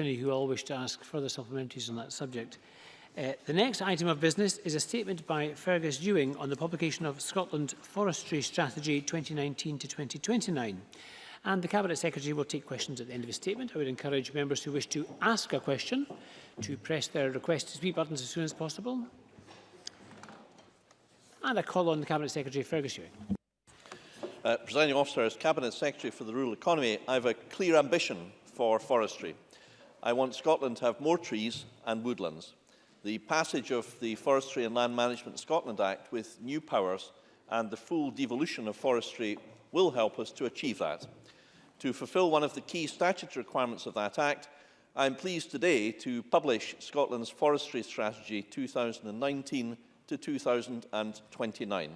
Finney, who all wish to ask further supplementaries on that subject. Uh, the next item of business is a statement by Fergus Ewing on the publication of Scotland Forestry Strategy 2019 to 2029. And the Cabinet Secretary will take questions at the end of his statement. I would encourage members who wish to ask a question to press their request to speak buttons as soon as possible. And I call on the Cabinet Secretary Fergus Ewing. Uh, Presiding Officer, as Cabinet Secretary for the Rural Economy, I have a clear ambition for forestry. I want Scotland to have more trees and woodlands. The passage of the Forestry and Land Management Scotland Act with new powers and the full devolution of forestry will help us to achieve that. To fulfil one of the key statutory requirements of that Act, I am pleased today to publish Scotland's Forestry Strategy 2019 to 2029.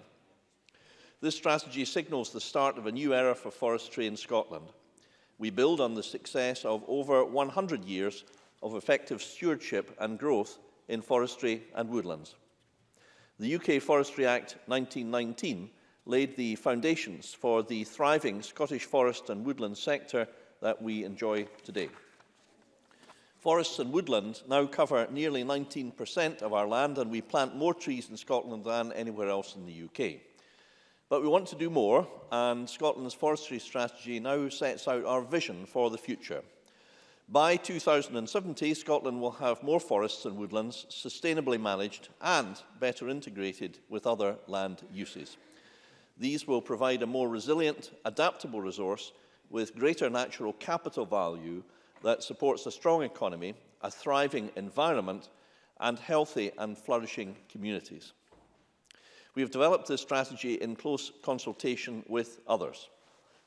This strategy signals the start of a new era for forestry in Scotland – we build on the success of over 100 years of effective stewardship and growth in forestry and woodlands. The UK Forestry Act 1919 laid the foundations for the thriving Scottish forest and woodland sector that we enjoy today. Forests and woodland now cover nearly 19% of our land and we plant more trees in Scotland than anywhere else in the UK. But we want to do more, and Scotland's forestry strategy now sets out our vision for the future. By 2070, Scotland will have more forests and woodlands, sustainably managed and better integrated with other land uses. These will provide a more resilient, adaptable resource with greater natural capital value that supports a strong economy, a thriving environment and healthy and flourishing communities. We have developed this strategy in close consultation with others.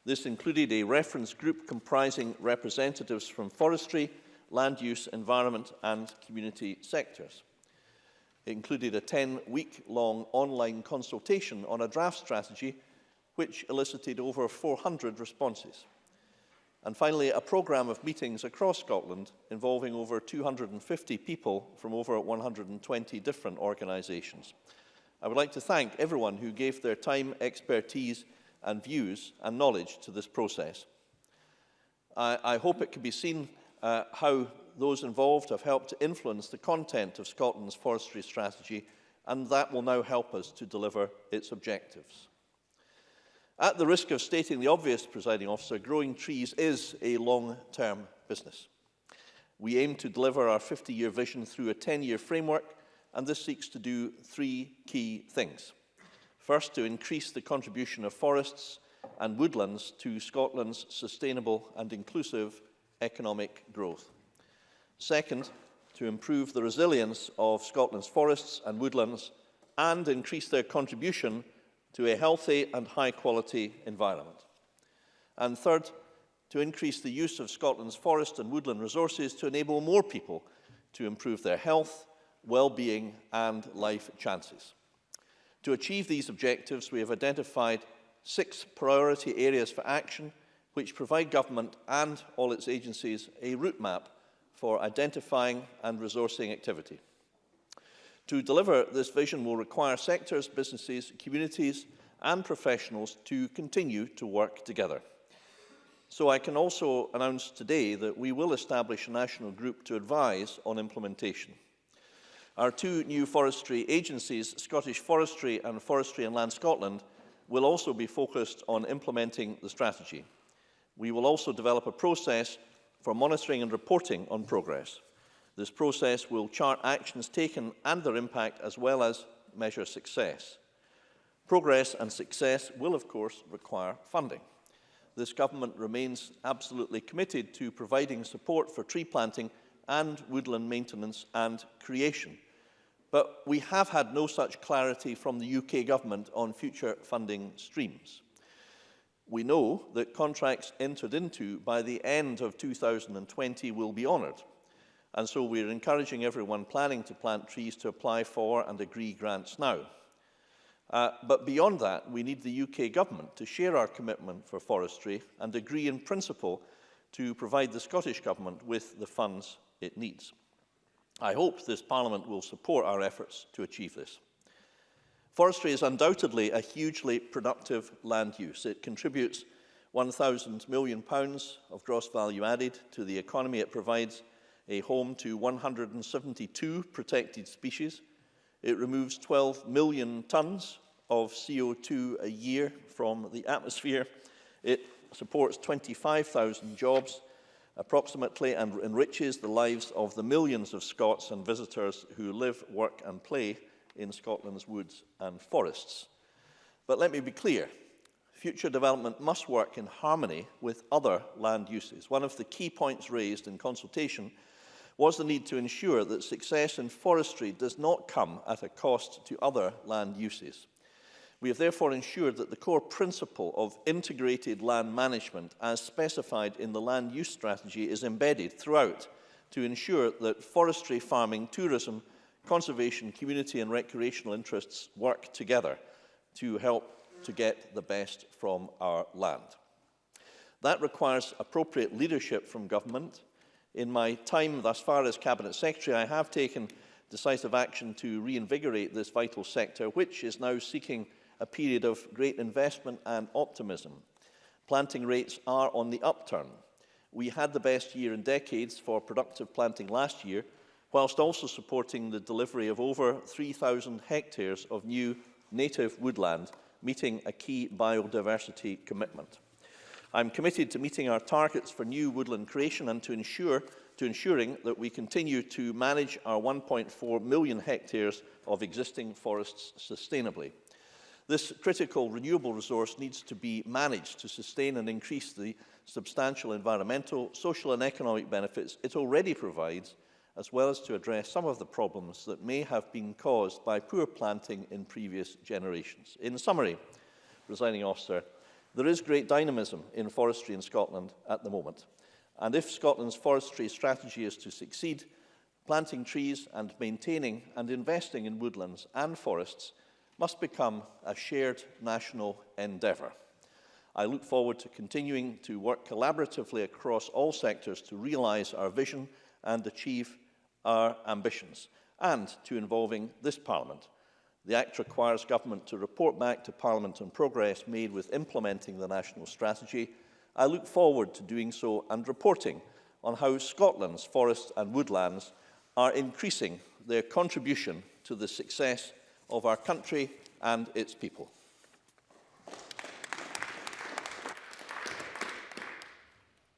This included a reference group comprising representatives from forestry, land use, environment and community sectors. It included a 10-week-long online consultation on a draft strategy which elicited over 400 responses. And finally, a programme of meetings across Scotland involving over 250 people from over 120 different organisations. I would like to thank everyone who gave their time, expertise and views and knowledge to this process. I, I hope it can be seen uh, how those involved have helped to influence the content of Scotland's forestry strategy and that will now help us to deliver its objectives. At the risk of stating the obvious, presiding officer, growing trees is a long-term business. We aim to deliver our 50-year vision through a 10-year framework and this seeks to do three key things. First, to increase the contribution of forests and woodlands to Scotland's sustainable and inclusive economic growth. Second, to improve the resilience of Scotland's forests and woodlands and increase their contribution to a healthy and high-quality environment. And third, to increase the use of Scotland's forest and woodland resources to enable more people to improve their health, well-being and life chances. To achieve these objectives, we have identified six priority areas for action which provide government and all its agencies a route map for identifying and resourcing activity. To deliver this vision will require sectors, businesses, communities and professionals to continue to work together. So I can also announce today that we will establish a national group to advise on implementation. Our two new forestry agencies, Scottish Forestry and Forestry and Land Scotland, will also be focused on implementing the strategy. We will also develop a process for monitoring and reporting on progress. This process will chart actions taken and their impact as well as measure success. Progress and success will of course require funding. This government remains absolutely committed to providing support for tree planting and woodland maintenance and creation but we have had no such clarity from the UK government on future funding streams. We know that contracts entered into by the end of 2020 will be honoured, and so we're encouraging everyone planning to plant trees to apply for and agree grants now. Uh, but beyond that, we need the UK government to share our commitment for forestry and agree in principle to provide the Scottish government with the funds it needs. I hope this Parliament will support our efforts to achieve this. Forestry is undoubtedly a hugely productive land use. It contributes 1,000 million pounds of gross value added to the economy. It provides a home to 172 protected species. It removes 12 million tonnes of CO2 a year from the atmosphere. It supports 25,000 jobs approximately and enriches the lives of the millions of Scots and visitors who live, work and play in Scotland's woods and forests. But let me be clear, future development must work in harmony with other land uses. One of the key points raised in consultation was the need to ensure that success in forestry does not come at a cost to other land uses. We have therefore ensured that the core principle of integrated land management as specified in the land use strategy is embedded throughout to ensure that forestry, farming, tourism, conservation, community and recreational interests work together to help to get the best from our land. That requires appropriate leadership from government. In my time thus far as Cabinet Secretary, I have taken decisive action to reinvigorate this vital sector, which is now seeking a period of great investment and optimism. Planting rates are on the upturn. We had the best year in decades for productive planting last year, whilst also supporting the delivery of over 3,000 hectares of new native woodland, meeting a key biodiversity commitment. I'm committed to meeting our targets for new woodland creation and to ensure to ensuring that we continue to manage our 1.4 million hectares of existing forests sustainably. This critical renewable resource needs to be managed to sustain and increase the substantial environmental, social and economic benefits it already provides, as well as to address some of the problems that may have been caused by poor planting in previous generations. In summary, presiding officer, there is great dynamism in forestry in Scotland at the moment. And if Scotland's forestry strategy is to succeed, planting trees and maintaining and investing in woodlands and forests must become a shared national endeavour. I look forward to continuing to work collaboratively across all sectors to realise our vision and achieve our ambitions, and to involving this Parliament. The Act requires government to report back to Parliament on progress made with implementing the national strategy. I look forward to doing so and reporting on how Scotland's forests and woodlands are increasing their contribution to the success of our country and its people.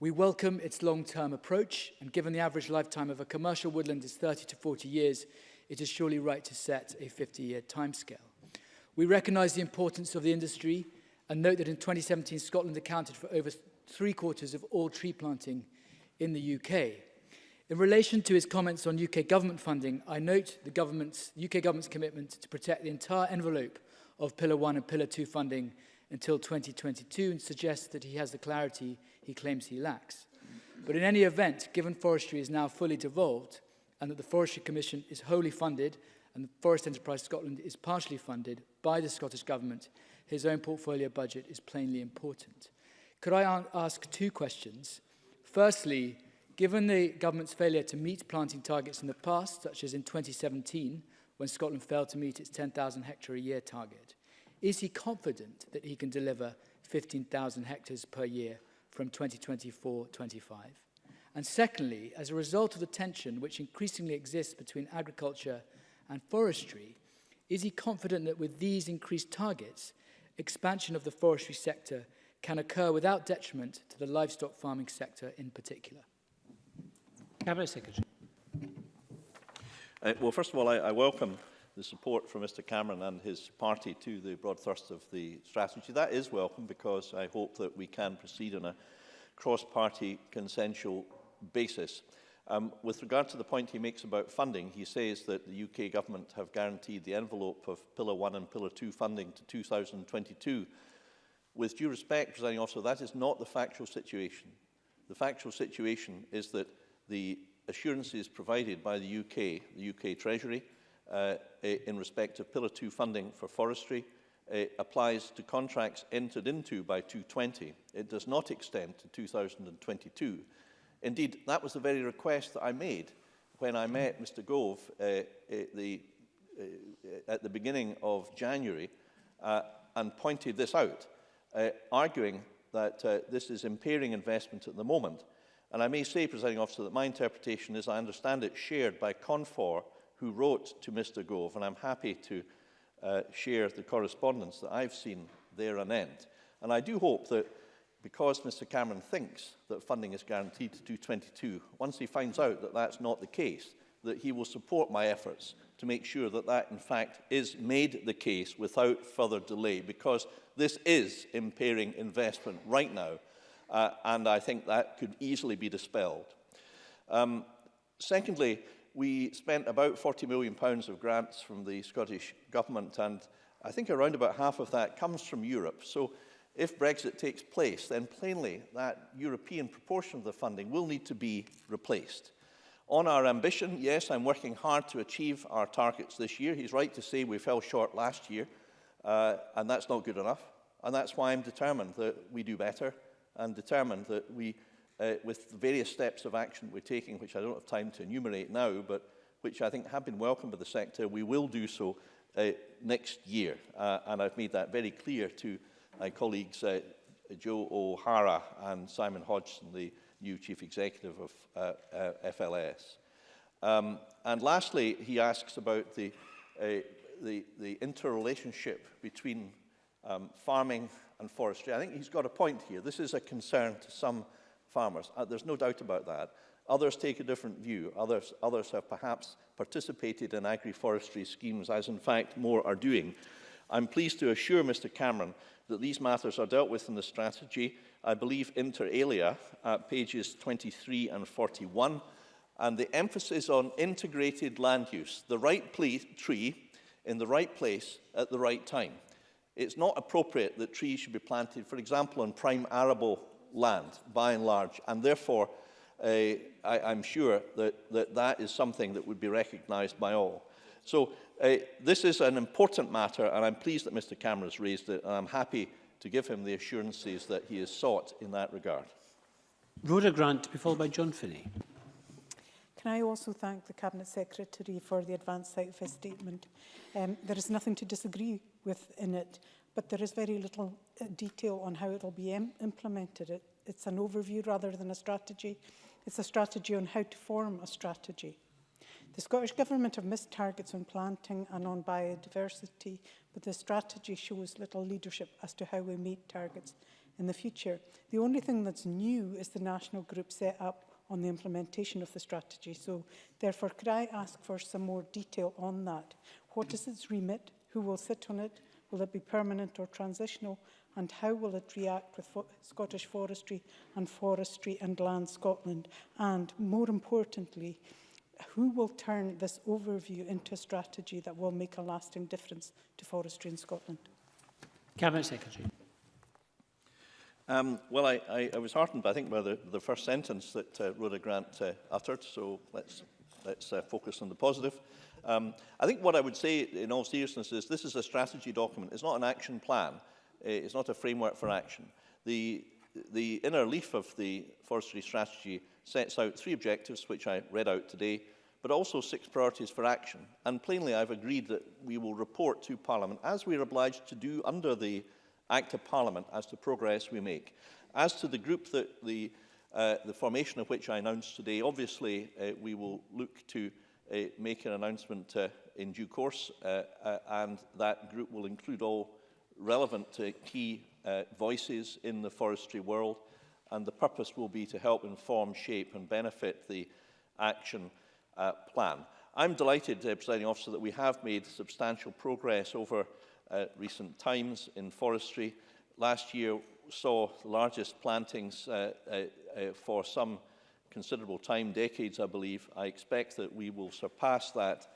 We welcome its long-term approach, and given the average lifetime of a commercial woodland is 30 to 40 years, it is surely right to set a 50-year timescale. We recognise the importance of the industry and note that in 2017 Scotland accounted for over three quarters of all tree planting in the UK. In relation to his comments on UK government funding, I note the government's, UK government's commitment to protect the entire envelope of Pillar 1 and Pillar 2 funding until 2022 and suggests that he has the clarity he claims he lacks. But in any event, given forestry is now fully devolved and that the Forestry Commission is wholly funded and the Forest Enterprise Scotland is partially funded by the Scottish Government, his own portfolio budget is plainly important. Could I ask two questions? Firstly, given the government's failure to meet planting targets in the past, such as in 2017, when Scotland failed to meet its 10,000 hectare a year target, Is he confident that he can deliver 15,000 hectares per year from 2024-25? And secondly, as a result of the tension which increasingly exists between agriculture and forestry, is he confident that with these increased targets, expansion of the forestry sector can occur without detriment to the livestock farming sector in particular? Cabinet Secretary. Uh, well, first of all, I, I welcome the support from Mr Cameron and his party to the broad thrust of the strategy. That is welcome because I hope that we can proceed on a cross-party consensual basis. Um, with regard to the point he makes about funding, he says that the UK government have guaranteed the envelope of Pillar 1 and Pillar 2 funding to 2022. With due respect, presiding officer, that is not the factual situation. The factual situation is that the assurances provided by the UK, the UK Treasury, uh, in respect of Pillar 2 funding for forestry uh, applies to contracts entered into by 220. It does not extend to 2022. Indeed, that was the very request that I made when I met Mr Gove uh, at, the, uh, at the beginning of January uh, and pointed this out, uh, arguing that uh, this is impairing investment at the moment. And I may say, Presiding Officer, that my interpretation, as I understand it, shared by CONFOR who wrote to Mr Gove, and I'm happy to uh, share the correspondence that I've seen there and end. And I do hope that because Mr Cameron thinks that funding is guaranteed to 222, once he finds out that that's not the case, that he will support my efforts to make sure that that, in fact, is made the case without further delay, because this is impairing investment right now, uh, and I think that could easily be dispelled. Um, secondly, we spent about 40 million pounds of grants from the Scottish Government, and I think around about half of that comes from Europe. So if Brexit takes place, then plainly that European proportion of the funding will need to be replaced. On our ambition, yes, I'm working hard to achieve our targets this year. He's right to say we fell short last year, uh, and that's not good enough. And that's why I'm determined that we do better and determined that we uh, with the various steps of action we're taking, which I don't have time to enumerate now, but which I think have been welcomed by the sector. We will do so uh, next year, uh, and I've made that very clear to my colleagues uh, Joe O'Hara and Simon Hodgson, the new chief executive of uh, uh, FLS. Um, and lastly, he asks about the, uh, the, the interrelationship between um, farming and forestry. I think he's got a point here. This is a concern to some farmers. Uh, there's no doubt about that. Others take a different view. Others, others have perhaps participated in agroforestry schemes, as in fact more are doing. I'm pleased to assure Mr Cameron that these matters are dealt with in the strategy, I believe inter alia, at uh, pages 23 and 41, and the emphasis on integrated land use, the right tree in the right place at the right time. It's not appropriate that trees should be planted, for example, on prime arable land, by and large. And therefore, uh, I, I'm sure that, that that is something that would be recognised by all. So uh, this is an important matter, and I'm pleased that Mr Cameron has raised it, and I'm happy to give him the assurances that he has sought in that regard. Rhoda Grant, to be followed by John Finney. Can I also thank the Cabinet Secretary for the advance site of his statement? Um, there is nothing to disagree with in it. but there is very little uh, detail on how it will be Im implemented. It, it's an overview rather than a strategy. It's a strategy on how to form a strategy. The Scottish Government have missed targets on planting and on biodiversity, but the strategy shows little leadership as to how we meet targets in the future. The only thing that's new is the national group set up on the implementation of the strategy. So therefore, could I ask for some more detail on that? What is its remit? Who will sit on it? Will it be permanent or transitional? And how will it react with fo Scottish Forestry and Forestry and Land Scotland? And more importantly, who will turn this overview into a strategy that will make a lasting difference to forestry in Scotland? Cabinet Secretary. Um, well, I, I, I was heartened, I think, by the, the first sentence that uh, Rhoda Grant uh, uttered, so let's, let's uh, focus on the positive. Um, I think what I would say in all seriousness is this is a strategy document. It's not an action plan. It's not a framework for action. The, the inner leaf of the forestry strategy sets out three objectives, which I read out today, but also six priorities for action. And plainly, I've agreed that we will report to Parliament, as we are obliged to do under the Act of Parliament, as to progress we make. As to the group that the, uh, the formation of which I announced today, obviously, uh, we will look to uh, make an announcement uh, in due course, uh, uh, and that group will include all relevant uh, key uh, voices in the forestry world, and the purpose will be to help inform, shape and benefit the action uh, plan. I'm delighted, uh, Presiding Officer, that we have made substantial progress over uh, recent times in forestry. Last year saw the largest plantings uh, uh, uh, for some considerable time, decades, I believe. I expect that we will surpass that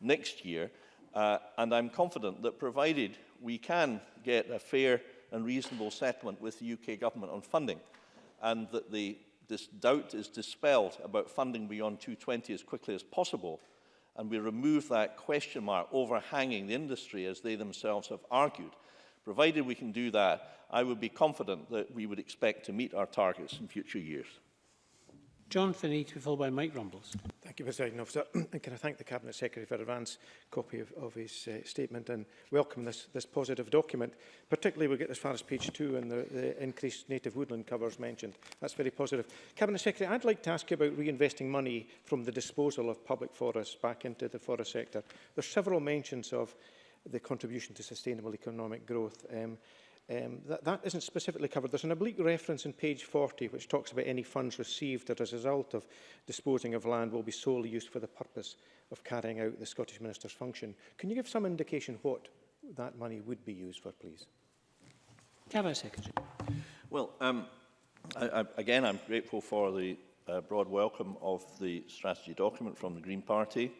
next year. Uh, and I'm confident that provided we can get a fair and reasonable settlement with the UK government on funding and that the, this doubt is dispelled about funding beyond 220 as quickly as possible and we remove that question mark overhanging the industry as they themselves have argued. Provided we can do that, I would be confident that we would expect to meet our targets in future years. John Finney, to be followed by Mike Rumbles. Thank you, President Officer. and can I thank the Cabinet Secretary for advance copy of, of his uh, statement and welcome this, this positive document. Particularly, we get as far as page two and the, the increased native woodland covers mentioned. That's very positive. Cabinet Secretary, I'd like to ask you about reinvesting money from the disposal of public forests back into the forest sector. There's several mentions of the contribution to sustainable economic growth. Um, um, that, that isn't specifically covered. There's an oblique reference in page 40 which talks about any funds received that as a result of disposing of land will be solely used for the purpose of carrying out the Scottish Minister's function. Can you give some indication what that money would be used for, please? Cabinet Secretary. Well, um, I, I, again, I'm grateful for the uh, broad welcome of the strategy document from the Green Party.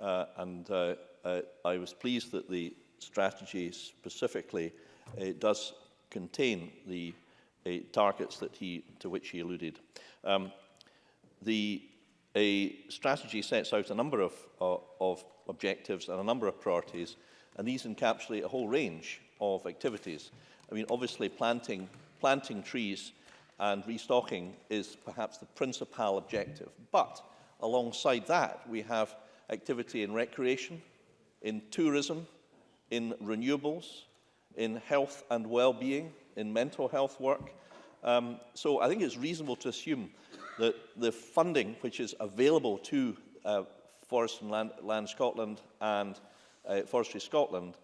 Uh, and uh, uh, I was pleased that the strategy specifically uh, does contain the eh, targets that he, to which he alluded. Um, the a strategy sets out a number of, of objectives and a number of priorities, and these encapsulate a whole range of activities. I mean, obviously, planting, planting trees and restocking is perhaps the principal objective. But alongside that, we have activity in recreation, in tourism, in renewables, in health and well-being, in mental health work. Um, so I think it's reasonable to assume that the funding which is available to uh, Forest and Land, Land Scotland and uh, Forestry Scotland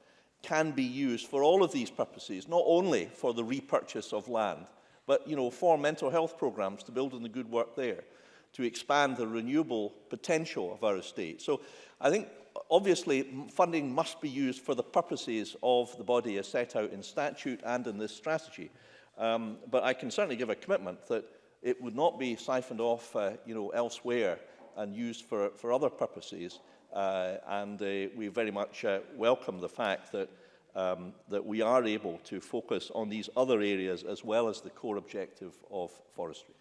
can be used for all of these purposes, not only for the repurchase of land, but you know, for mental health programs to build on the good work there, to expand the renewable potential of our estate. So I think obviously, funding must be used for the purposes of the body as set out in statute and in this strategy. Um, but I can certainly give a commitment that it would not be siphoned off uh, you know, elsewhere and used for, for other purposes. Uh, and uh, we very much uh, welcome the fact that, um, that we are able to focus on these other areas as well as the core objective of forestry.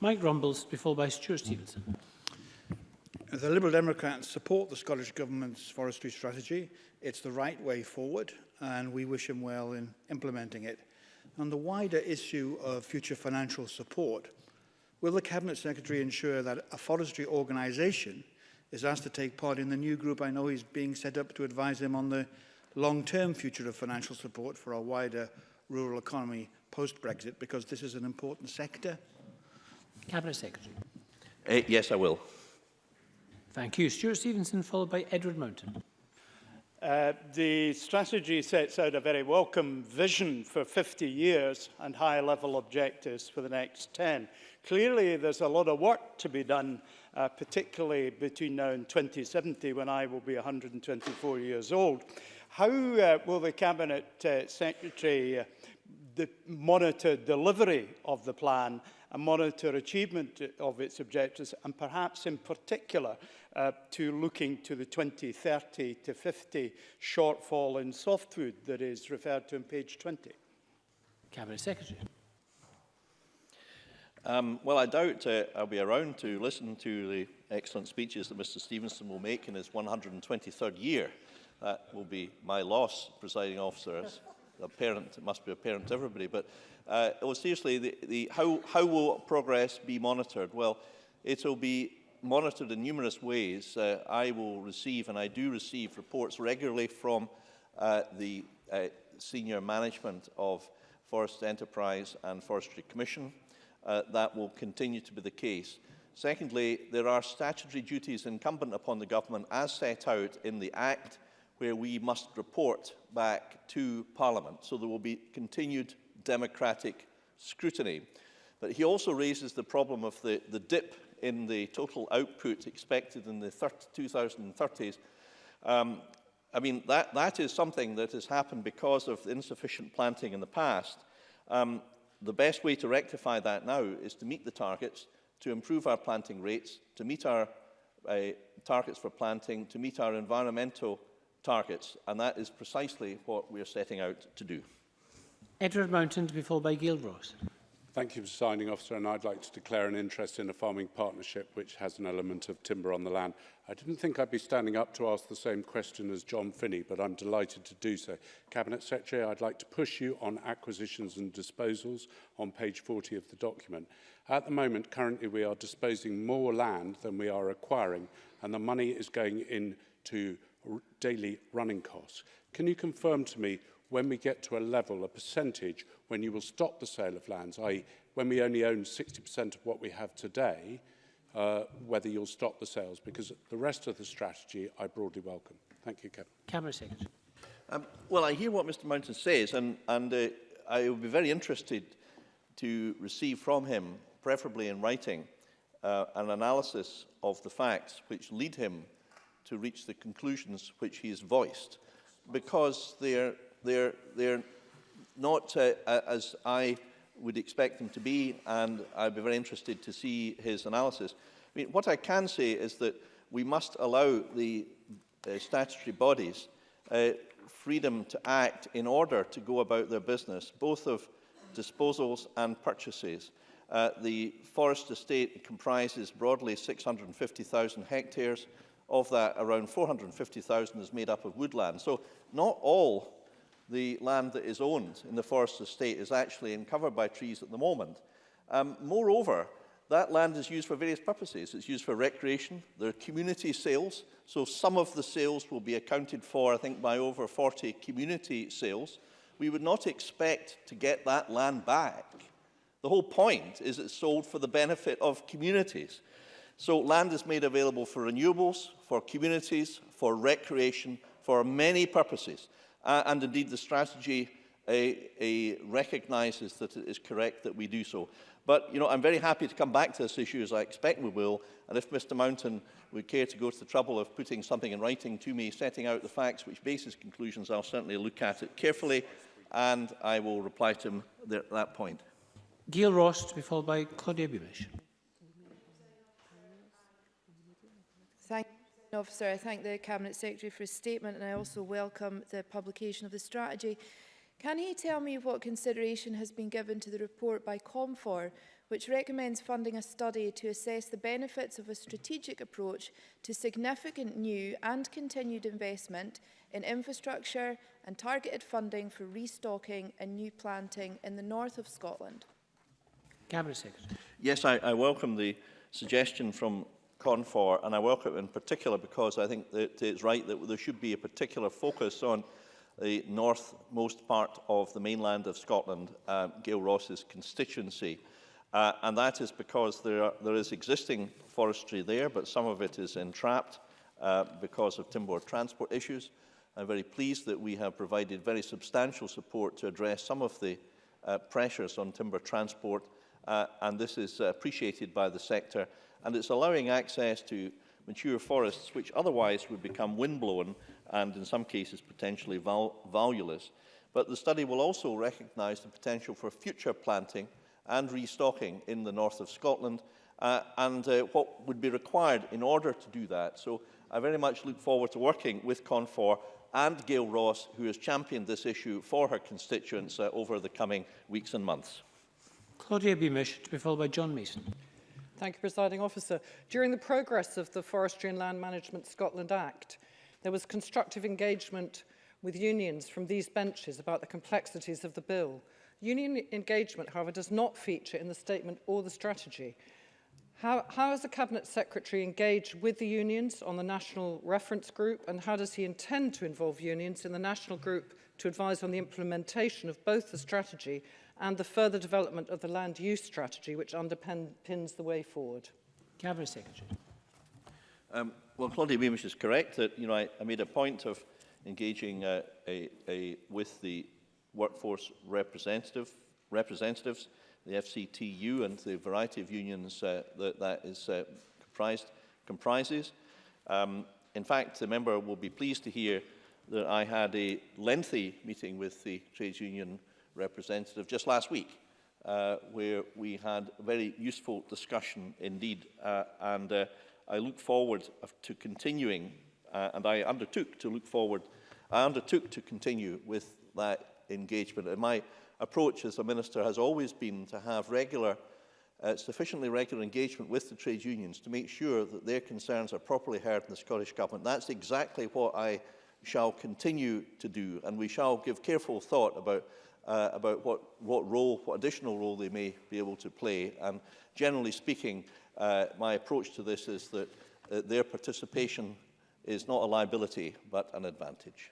Mike Rumbles, before by Stuart Stevenson. The Liberal Democrats support the Scottish Government's forestry strategy. It's the right way forward, and we wish him well in implementing it. On the wider issue of future financial support, will the Cabinet Secretary ensure that a forestry organisation is asked to take part in the new group I know is being set up to advise him on the long-term future of financial support for our wider rural economy post-Brexit, because this is an important sector? Cabinet Secretary. Uh, yes, I will. Thank you. Stuart Stevenson, followed by Edward Mountain. Uh, the strategy sets out a very welcome vision for 50 years and high-level objectives for the next 10. Clearly, there's a lot of work to be done, uh, particularly between now and 2070, when I will be 124 years old. How uh, will the Cabinet uh, Secretary uh, the monitor delivery of the plan and monitor achievement of its objectives and perhaps in particular uh, to looking to the 2030 to 50 shortfall in soft food that is referred to in page 20? Cabinet Secretary. Um, well, I doubt uh, I'll be around to listen to the excellent speeches that Mr Stevenson will make in his 123rd year. That will be my loss, presiding officer, as a parent. It must be apparent to everybody. But uh, well, seriously, the, the, how, how will progress be monitored? Well, it will be monitored in numerous ways. Uh, I will receive, and I do receive, reports regularly from uh, the uh, senior management of Forest Enterprise and Forestry Commission. Uh, that will continue to be the case. Secondly, there are statutory duties incumbent upon the government as set out in the Act where we must report back to Parliament. So there will be continued democratic scrutiny. But he also raises the problem of the, the dip in the total output expected in the 30, 2030s, um, I mean, that, that is something that has happened because of insufficient planting in the past. Um, the best way to rectify that now is to meet the targets, to improve our planting rates, to meet our uh, targets for planting, to meet our environmental targets, and that is precisely what we are setting out to do. Edward Mountain to be followed by Gail Ross. Thank you for signing, officer, and I'd like to declare an interest in a farming partnership which has an element of timber on the land. I didn't think I'd be standing up to ask the same question as John Finney, but I'm delighted to do so. Cabinet Secretary, I'd like to push you on acquisitions and disposals on page 40 of the document. At the moment, currently, we are disposing more land than we are acquiring, and the money is going into daily running costs. Can you confirm to me when we get to a level, a percentage, when you will stop the sale of lands, i.e. when we only own 60% of what we have today, uh, whether you'll stop the sales, because the rest of the strategy I broadly welcome. Thank you, Kevin. Cameron Secretary. Um, well, I hear what Mr Mountain says, and, and uh, I would be very interested to receive from him, preferably in writing, uh, an analysis of the facts which lead him to reach the conclusions which he has voiced, because they are They're, they're not uh, as I would expect them to be, and I'd be very interested to see his analysis. I mean, what I can say is that we must allow the uh, statutory bodies uh, freedom to act in order to go about their business, both of disposals and purchases. Uh, the forest estate comprises broadly 650,000 hectares. Of that, around 450,000 is made up of woodland. So not all the land that is owned in the forest estate is actually in covered by trees at the moment. Um, moreover, that land is used for various purposes. It's used for recreation. There are community sales. So some of the sales will be accounted for, I think, by over 40 community sales. We would not expect to get that land back. The whole point is it's sold for the benefit of communities. So land is made available for renewables, for communities, for recreation, for many purposes. Uh, and indeed, the strategy uh, uh, recognises that it is correct that we do so. But, you know, I'm very happy to come back to this issue, as I expect we will. And if Mr Mountain would care to go to the trouble of putting something in writing to me, setting out the facts which bases conclusions, I'll certainly look at it carefully, and I will reply to him there, at that point. Gail Ross to be followed by Claudia Bumish. Thank you. Officer. I thank the Cabinet Secretary for his statement and I also welcome the publication of the strategy. Can he tell me what consideration has been given to the report by Comfor, which recommends funding a study to assess the benefits of a strategic approach to significant new and continued investment in infrastructure and targeted funding for restocking and new planting in the north of Scotland? Cabinet Secretary. Yes, I, I welcome the suggestion from for and I welcome it in particular because I think that it's right that there should be a particular focus on the northmost part of the mainland of Scotland, uh, Gail Ross's constituency. Uh, and that is because there, are, there is existing forestry there, but some of it is entrapped uh, because of timber transport issues. I'm very pleased that we have provided very substantial support to address some of the uh, pressures on timber transport, uh, and this is appreciated by the sector and it's allowing access to mature forests which otherwise would become windblown and in some cases potentially val valueless. But the study will also recognise the potential for future planting and restocking in the north of Scotland uh, and uh, what would be required in order to do that. So I very much look forward to working with Confor and Gail Ross, who has championed this issue for her constituents uh, over the coming weeks and months. Claudia Beamish, to be followed by John Mason. Thank you, Presiding Officer. During the progress of the Forestry and Land Management Scotland Act, there was constructive engagement with unions from these benches about the complexities of the bill. Union engagement, however, does not feature in the statement or the strategy. How, how has the Cabinet Secretary engaged with the unions on the National Reference Group and how does he intend to involve unions in the National Group to advise on the implementation of both the strategy and the further development of the land use strategy which underpins the way forward? Cabinet Secretary. Um, well, Claudia Beamish is correct that you know, I, I made a point of engaging uh, a, a, with the workforce representative, representatives the FCTU and the variety of unions uh, that that is uh, comprised, comprises. Um, in fact, the member will be pleased to hear that I had a lengthy meeting with the trades union representative just last week, uh, where we had a very useful discussion indeed. Uh, and uh, I look forward to continuing, uh, and I undertook to look forward, I undertook to continue with that engagement. And my approach as a minister has always been to have regular, uh, sufficiently regular engagement with the trade unions to make sure that their concerns are properly heard in the Scottish Government. That's exactly what I shall continue to do, and we shall give careful thought about uh, about what, what role, what additional role they may be able to play. And generally speaking, uh, my approach to this is that uh, their participation is not a liability, but an advantage.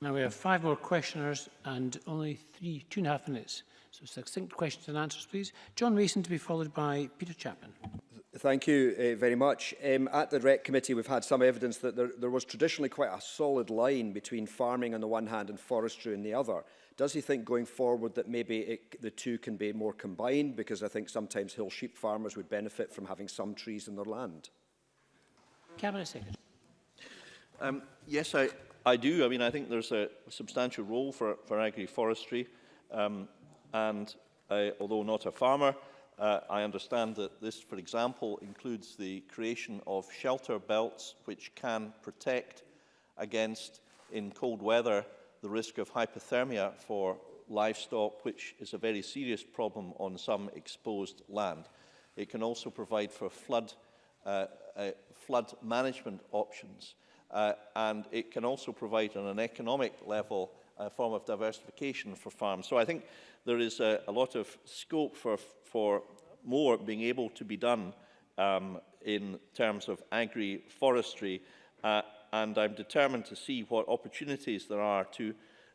Now we have five more questioners and only three, two and a half minutes. So succinct questions and answers, please. John Mason to be followed by Peter Chapman. Thank you uh, very much. Um, at the REC committee, we've had some evidence that there, there was traditionally quite a solid line between farming on the one hand and forestry on the other. Does he think going forward that maybe it, the two can be more combined? Because I think sometimes hill sheep farmers would benefit from having some trees in their land. Cabinet Secretary. Um, yes, I, I do. I mean, I think there's a substantial role for, for agri-forestry. Um, and I, although not a farmer, uh, I understand that this, for example, includes the creation of shelter belts which can protect against, in cold weather, the risk of hypothermia for livestock, which is a very serious problem on some exposed land. It can also provide for flood, uh, uh, flood management options. Uh, uh, and it can also provide on an economic level a uh, form of diversification for farms. So I think there is a, a lot of scope for, for more being able to be done um, in terms of agri-forestry, uh, and I'm determined to see what opportunities there are to,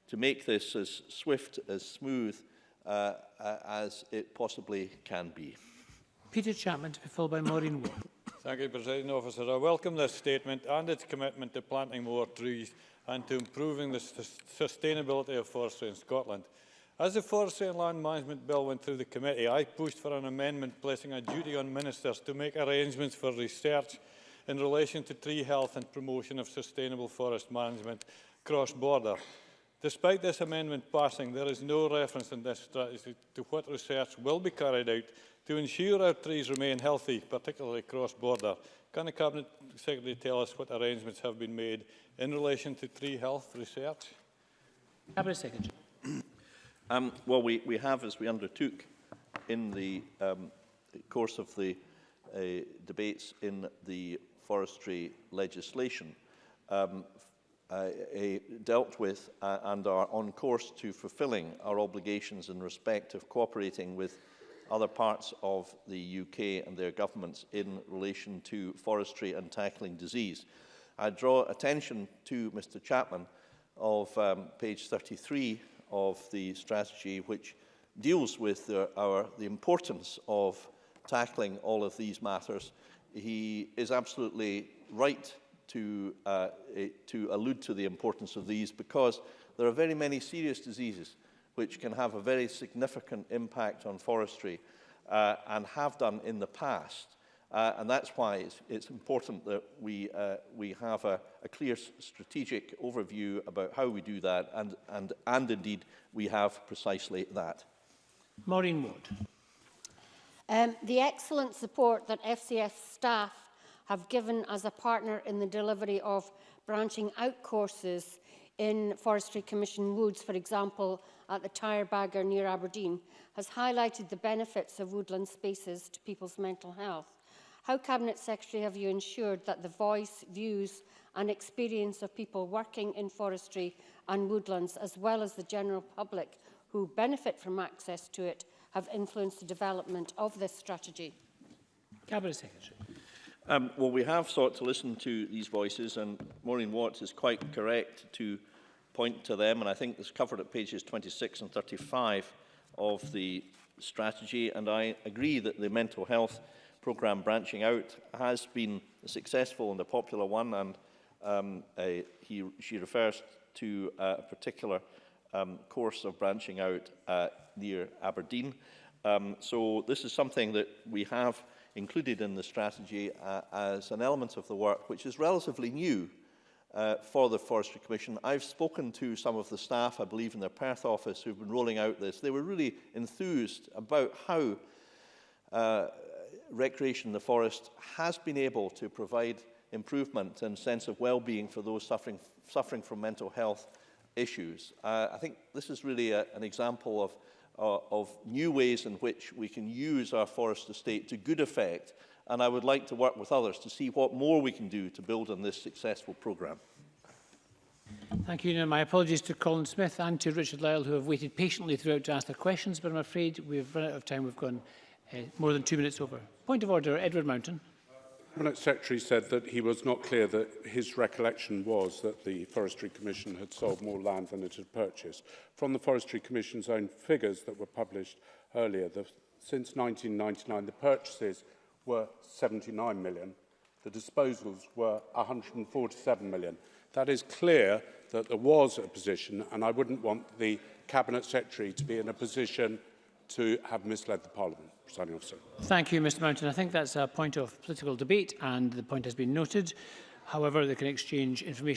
to make this as swift, as smooth uh, uh as it possibly can be. Peter Chapman to be followed by Maureen Ward. Thank you, President Officer. I welcome this statement and its commitment to planting more trees and to improving the sustainability of forestry in Scotland. As the Forestry and Land Management Bill went through the committee, I pushed for an amendment placing a duty on ministers to make arrangements for research in relation to tree health and promotion of sustainable forest management cross-border. Despite this amendment passing, there is no reference in this strategy to what research will be carried out to ensure our trees remain healthy, particularly cross-border. Can the Cabinet Secretary tell us what arrangements have been made in relation to tree health research? Cabinet Secretary. Um, well, we, we have, as we undertook in the um, course of the uh, debates in the forestry legislation, um, uh, uh, dealt with uh, and are on course to fulfilling our obligations in respect of cooperating with other parts of the UK and their governments in relation to forestry and tackling disease. I draw attention to Mr Chapman of um, page 33 of the strategy which deals with the, our, the importance of tackling all of these matters. He is absolutely right to, uh, to allude to the importance of these because there are very many serious diseases which can have a very significant impact on forestry uh, and have done in the past. Uh, and that's why it's, it's important that we, uh, we have a, a clear strategic overview about how we do that, and, and, and indeed we have precisely that. Maureen Wood. Um, the excellent support that FCS staff have given as a partner in the delivery of branching out courses in Forestry Commission Woods, for example, at the Tyre Bagger near Aberdeen, has highlighted the benefits of woodland spaces to people's mental health. How, Cabinet Secretary, have you ensured that the voice, views and experience of people working in forestry and woodlands, as well as the general public who benefit from access to it, have influenced the development of this strategy? Cabinet Secretary. Um, well, we have sought to listen to these voices, and Maureen Watts is quite correct to point to them, and I think it's covered at pages 26 and 35 of the strategy, and I agree that the mental health programme branching out has been a successful and a popular one, and um, a, he, she refers to a particular um, course of branching out uh, near Aberdeen. Um, so this is something that we have included in the strategy uh, as an element of the work which is relatively new uh, for the Forestry Commission. I've spoken to some of the staff, I believe, in their Perth office who've been rolling out this. They were really enthused about how uh, recreation in the forest has been able to provide improvement and sense of well-being for those suffering, suffering from mental health issues. Uh, I think this is really a, an example of uh, of new ways in which we can use our forest estate to good effect. And I would like to work with others to see what more we can do to build on this successful programme. Thank you. And my apologies to Colin Smith and to Richard Lyle, who have waited patiently throughout to ask their questions, but I'm afraid we've run out of time. We've gone uh, more than two minutes over. Point of order, Edward Mountain. Cabinet Secretary said that he was not clear that his recollection was that the Forestry Commission had sold more land than it had purchased. From the Forestry Commission's own figures that were published earlier, the, since 1999, the purchases were 79 million. The disposals were 147 million. That is clear that there was a position, and I wouldn't want the Cabinet Secretary to be in a position to have misled the Parliament. Standing officer. Thank you, Mr Mountain. I think that's a point of political debate and the point has been noted. However, they can exchange information